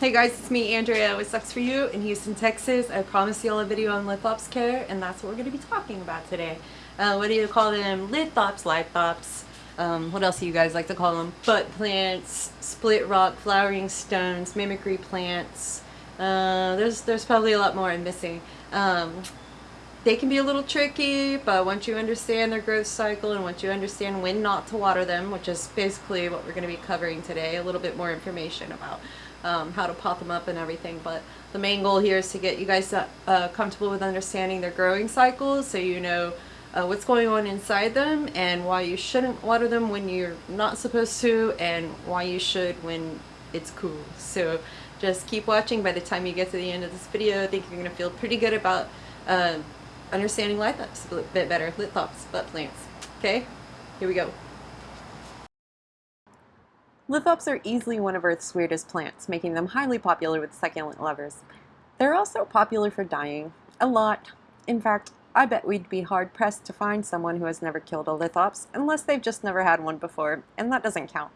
Hey guys, it's me, Andrea with Succs For You in Houston, Texas. I promised you all a video on lithops care, and that's what we're going to be talking about today. Uh, what do you call them? Lithops, lithops. Um, what else do you guys like to call them? Butt plants, split rock, flowering stones, mimicry plants. Uh, there's, there's probably a lot more I'm missing. Um, they can be a little tricky, but once you understand their growth cycle and once you understand when not to water them, which is basically what we're going to be covering today, a little bit more information about um, how to pot them up and everything. But the main goal here is to get you guys uh, comfortable with understanding their growing cycles so you know uh, what's going on inside them and why you shouldn't water them when you're not supposed to and why you should when it's cool. So just keep watching. By the time you get to the end of this video, I think you're going to feel pretty good about uh, understanding lithops a bit better. Lithops, butt plants. Okay, here we go. Lithops are easily one of Earth's weirdest plants, making them highly popular with succulent lovers. They're also popular for dying. A lot. In fact, I bet we'd be hard-pressed to find someone who has never killed a lithops, unless they've just never had one before, and that doesn't count.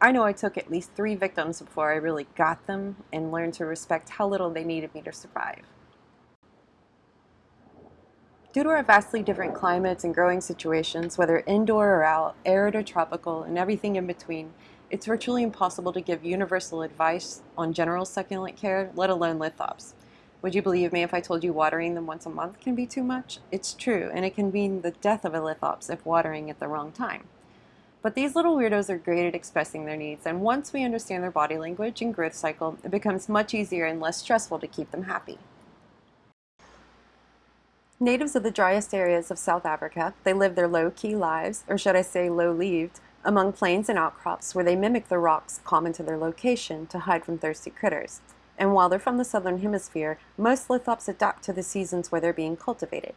I know I took at least three victims before I really got them and learned to respect how little they needed me to survive. Due to our vastly different climates and growing situations, whether indoor or out, arid or tropical, and everything in between, it's virtually impossible to give universal advice on general succulent care, let alone lithops. Would you believe me if I told you watering them once a month can be too much? It's true, and it can mean the death of a lithops if watering at the wrong time. But these little weirdos are great at expressing their needs, and once we understand their body language and growth cycle, it becomes much easier and less stressful to keep them happy. Natives of the driest areas of South Africa, they live their low-key lives, or should I say low-leaved, among plains and outcrops where they mimic the rocks common to their location to hide from thirsty critters. And while they're from the southern hemisphere, most lithops adapt to the seasons where they're being cultivated.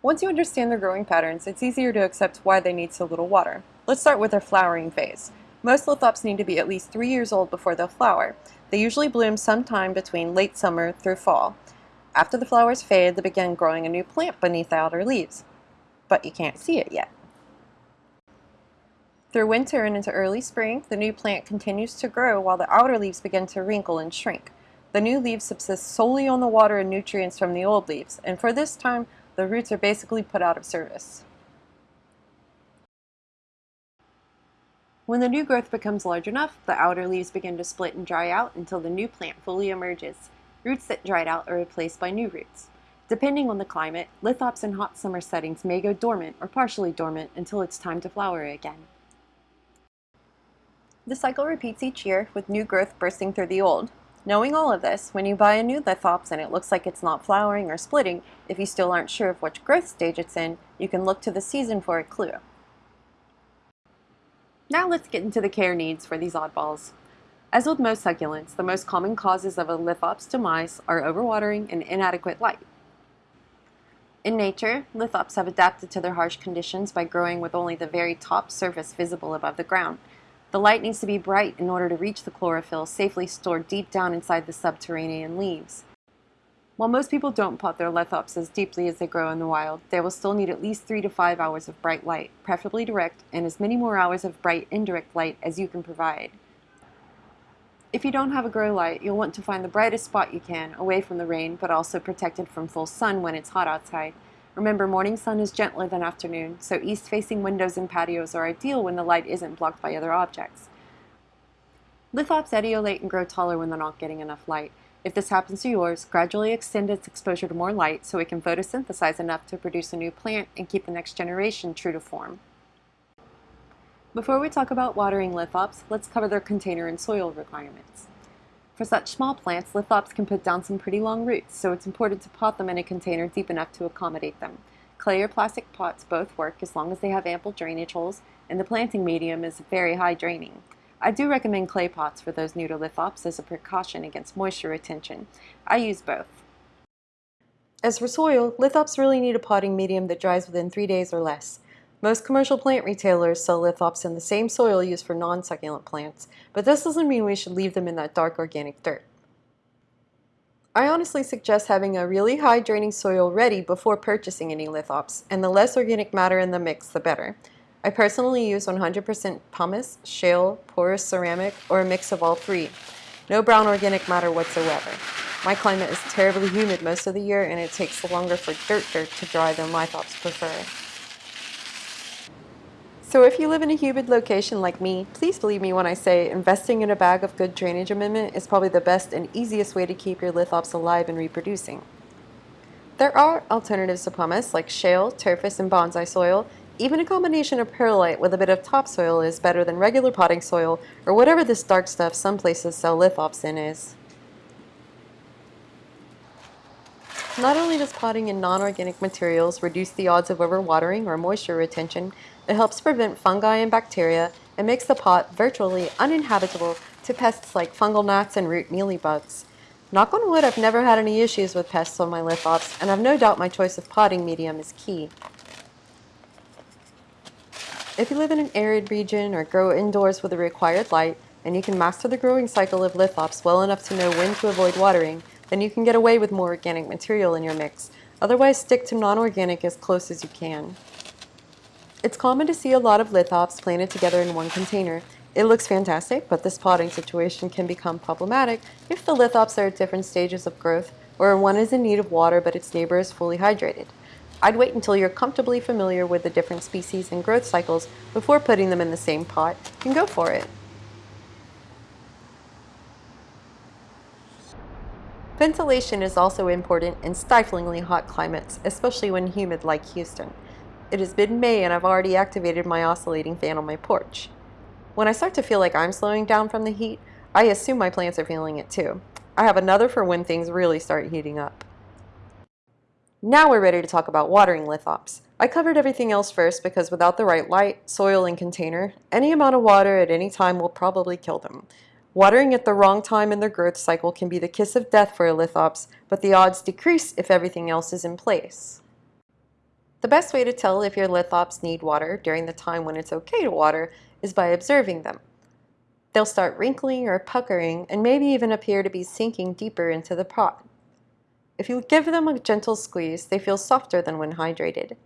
Once you understand their growing patterns, it's easier to accept why they need so little water. Let's start with their flowering phase. Most lithops need to be at least three years old before they'll flower. They usually bloom sometime between late summer through fall. After the flowers fade, they begin growing a new plant beneath the outer leaves but you can't see it yet. Through winter and into early spring, the new plant continues to grow while the outer leaves begin to wrinkle and shrink. The new leaves subsist solely on the water and nutrients from the old leaves, and for this time, the roots are basically put out of service. When the new growth becomes large enough, the outer leaves begin to split and dry out until the new plant fully emerges. Roots that dried out are replaced by new roots. Depending on the climate, lithops in hot summer settings may go dormant or partially dormant until it's time to flower again. The cycle repeats each year, with new growth bursting through the old. Knowing all of this, when you buy a new lithops and it looks like it's not flowering or splitting, if you still aren't sure of which growth stage it's in, you can look to the season for a clue. Now let's get into the care needs for these oddballs. As with most succulents, the most common causes of a lithops demise are overwatering and inadequate light. In nature, lithops have adapted to their harsh conditions by growing with only the very top surface visible above the ground. The light needs to be bright in order to reach the chlorophyll safely stored deep down inside the subterranean leaves. While most people don't pot their lithops as deeply as they grow in the wild, they will still need at least 3 to 5 hours of bright light, preferably direct, and as many more hours of bright indirect light as you can provide. If you don't have a grow light, you'll want to find the brightest spot you can, away from the rain, but also protected from full sun when it's hot outside. Remember, morning sun is gentler than afternoon, so east-facing windows and patios are ideal when the light isn't blocked by other objects. Lithops etiolate and grow taller when they're not getting enough light. If this happens to yours, gradually extend its exposure to more light so it can photosynthesize enough to produce a new plant and keep the next generation true to form. Before we talk about watering lithops, let's cover their container and soil requirements. For such small plants, lithops can put down some pretty long roots, so it's important to pot them in a container deep enough to accommodate them. Clay or plastic pots both work as long as they have ample drainage holes, and the planting medium is very high draining. I do recommend clay pots for those new to lithops as a precaution against moisture retention. I use both. As for soil, lithops really need a potting medium that dries within three days or less. Most commercial plant retailers sell lithops in the same soil used for non-succulent plants, but this doesn't mean we should leave them in that dark organic dirt. I honestly suggest having a really high draining soil ready before purchasing any lithops, and the less organic matter in the mix the better. I personally use 100% pumice, shale, porous ceramic, or a mix of all three. No brown organic matter whatsoever. My climate is terribly humid most of the year and it takes longer for dirt dirt to dry than lithops prefer. So if you live in a humid location like me, please believe me when I say investing in a bag of good drainage amendment is probably the best and easiest way to keep your lithops alive and reproducing. There are alternatives to pumice like shale, Turface, and bonsai soil. Even a combination of perlite with a bit of topsoil is better than regular potting soil or whatever this dark stuff some places sell lithops in is. Not only does potting in non-organic materials reduce the odds of overwatering or moisture retention, it helps prevent fungi and bacteria and makes the pot virtually uninhabitable to pests like fungal gnats and root mealybugs. Knock on wood, I've never had any issues with pests on my lithops, and I've no doubt my choice of potting medium is key. If you live in an arid region or grow indoors with the required light, and you can master the growing cycle of lithops well enough to know when to avoid watering, then you can get away with more organic material in your mix. Otherwise, stick to non-organic as close as you can. It's common to see a lot of lithops planted together in one container. It looks fantastic, but this potting situation can become problematic if the lithops are at different stages of growth or one is in need of water but its neighbor is fully hydrated. I'd wait until you're comfortably familiar with the different species and growth cycles before putting them in the same pot and go for it. Ventilation is also important in stiflingly hot climates, especially when humid like Houston. It has been May and I've already activated my oscillating fan on my porch. When I start to feel like I'm slowing down from the heat, I assume my plants are feeling it too. I have another for when things really start heating up. Now we're ready to talk about watering lithops. I covered everything else first because without the right light, soil, and container, any amount of water at any time will probably kill them. Watering at the wrong time in their growth cycle can be the kiss of death for a lithops, but the odds decrease if everything else is in place. The best way to tell if your lithops need water during the time when it's okay to water is by observing them. They'll start wrinkling or puckering and maybe even appear to be sinking deeper into the pot. If you give them a gentle squeeze, they feel softer than when hydrated.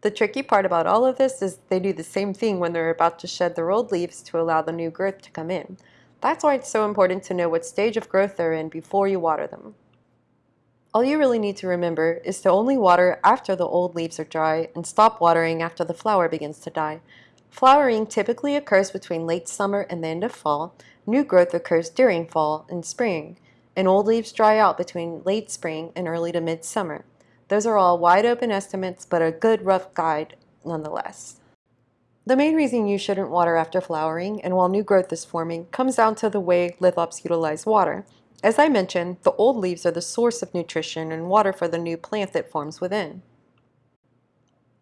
The tricky part about all of this is they do the same thing when they're about to shed their old leaves to allow the new growth to come in. That's why it's so important to know what stage of growth they're in before you water them. All you really need to remember is to only water after the old leaves are dry and stop watering after the flower begins to die. Flowering typically occurs between late summer and the end of fall. New growth occurs during fall and spring, and old leaves dry out between late spring and early to midsummer. Those are all wide open estimates, but a good rough guide nonetheless. The main reason you shouldn't water after flowering and while new growth is forming comes down to the way lithops utilize water. As I mentioned, the old leaves are the source of nutrition and water for the new plant that forms within.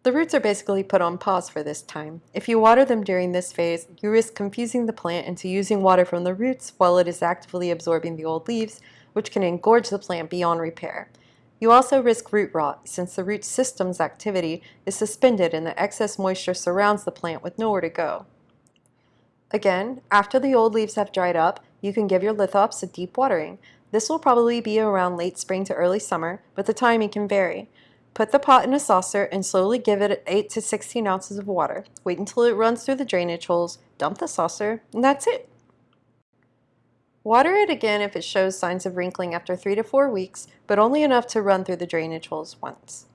The roots are basically put on pause for this time. If you water them during this phase, you risk confusing the plant into using water from the roots while it is actively absorbing the old leaves, which can engorge the plant beyond repair. You also risk root rot, since the root system's activity is suspended and the excess moisture surrounds the plant with nowhere to go. Again, after the old leaves have dried up, you can give your lithops a deep watering. This will probably be around late spring to early summer, but the timing can vary. Put the pot in a saucer and slowly give it 8 to 16 ounces of water. Wait until it runs through the drainage holes, dump the saucer, and that's it. Water it again if it shows signs of wrinkling after 3 to 4 weeks, but only enough to run through the drainage holes once.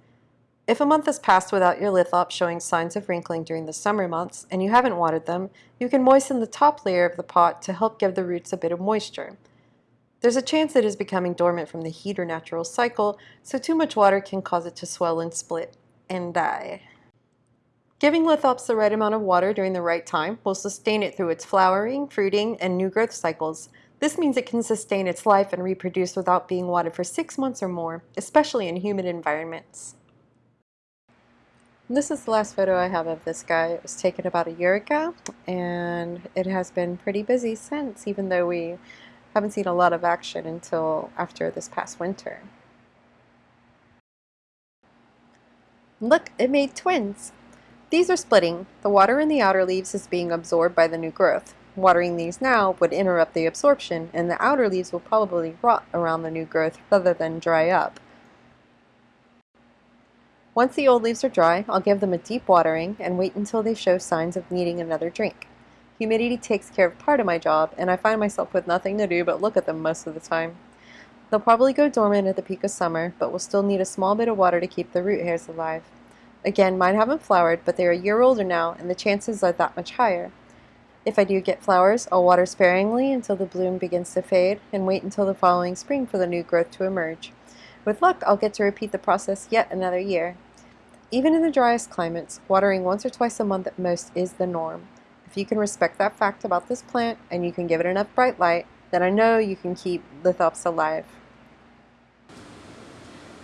If a month has passed without your lithops showing signs of wrinkling during the summer months and you haven't watered them, you can moisten the top layer of the pot to help give the roots a bit of moisture. There's a chance it is becoming dormant from the heat or natural cycle, so too much water can cause it to swell and split and die. Giving lithops the right amount of water during the right time will sustain it through its flowering, fruiting, and new growth cycles. This means it can sustain its life and reproduce without being watered for six months or more, especially in humid environments. This is the last photo I have of this guy. It was taken about a year ago and it has been pretty busy since even though we haven't seen a lot of action until after this past winter. Look, it made twins! These are splitting. The water in the outer leaves is being absorbed by the new growth. Watering these now would interrupt the absorption and the outer leaves will probably rot around the new growth rather than dry up. Once the old leaves are dry, I'll give them a deep watering and wait until they show signs of needing another drink. Humidity takes care of part of my job, and I find myself with nothing to do but look at them most of the time. They'll probably go dormant at the peak of summer, but will still need a small bit of water to keep the root hairs alive. Again, mine haven't flowered, but they're a year older now, and the chances are that much higher. If I do get flowers, I'll water sparingly until the bloom begins to fade, and wait until the following spring for the new growth to emerge. With luck, I'll get to repeat the process yet another year. Even in the driest climates, watering once or twice a month at most is the norm. If you can respect that fact about this plant, and you can give it enough bright light, then I know you can keep lithops alive.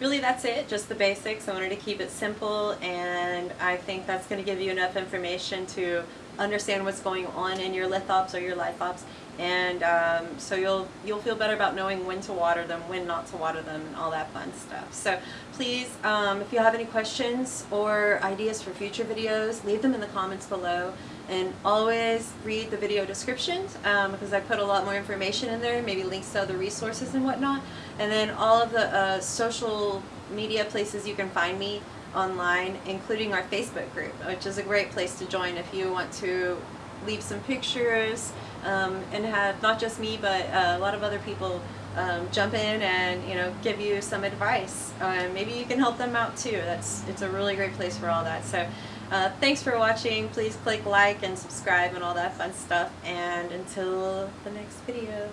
Really that's it, just the basics. I wanted to keep it simple and I think that's going to give you enough information to understand what's going on in your lithops or your lithops and um, so you'll you'll feel better about knowing when to water them, when not to water them, and all that fun stuff. So please, um, if you have any questions or ideas for future videos, leave them in the comments below. And always read the video descriptions um, because I put a lot more information in there, maybe links to other resources and whatnot. And then all of the uh, social media places you can find me online, including our Facebook group, which is a great place to join if you want to leave some pictures um, and have not just me but uh, a lot of other people um, jump in and you know give you some advice. Uh, maybe you can help them out too. That's it's a really great place for all that. So uh, thanks for watching. Please click like and subscribe and all that fun stuff. And until the next video.